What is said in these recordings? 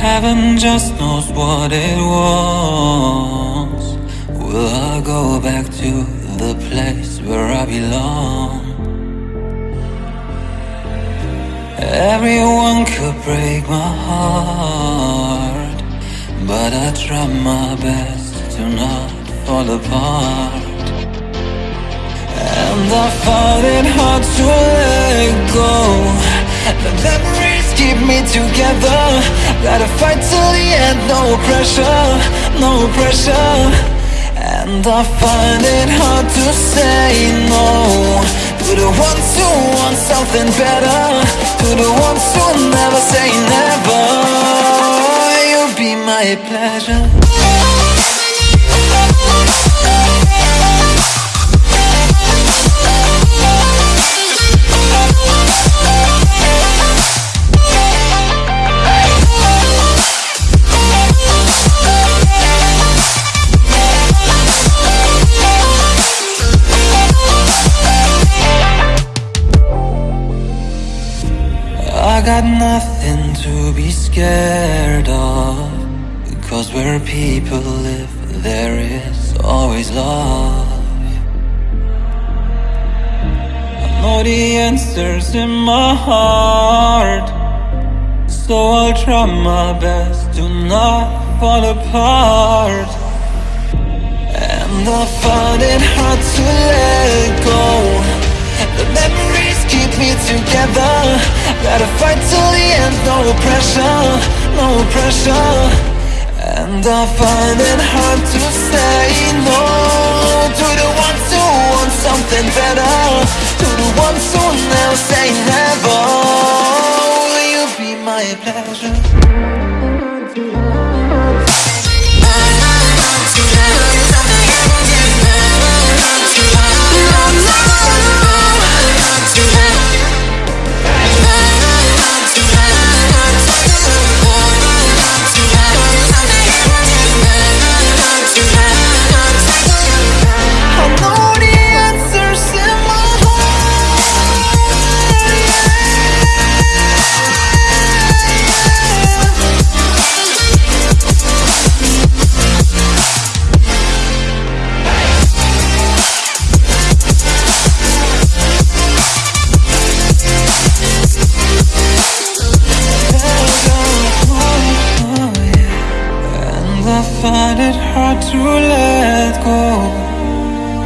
Heaven just knows what it was. Will I go back to the place where I belong? Everyone could break my heart, but I try my best to not fall apart. And I find it hard to let go. Me together. Gotta fight till the end, no pressure, no pressure. And I find it hard to say no to the ones who want something better, to the ones who never say never. You'll be my pleasure. I got nothing to be scared of. Because where people live there is always love. I know the answers in my heart. So I'll try my best to not fall apart. And I find it hard to let go. The memories keep me together Gotta fight till the end, no pressure, no pressure. And I find it hard to say no. To the ones who want something better. To the ones who never say never. Will you be my pleasure? I find it hard to let go.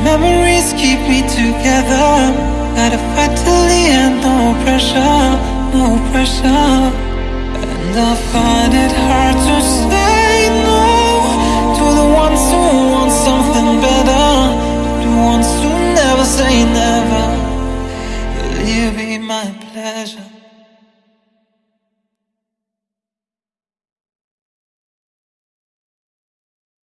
Memories keep me together. Gotta fight till the end, no pressure, no pressure. And I find it hard to say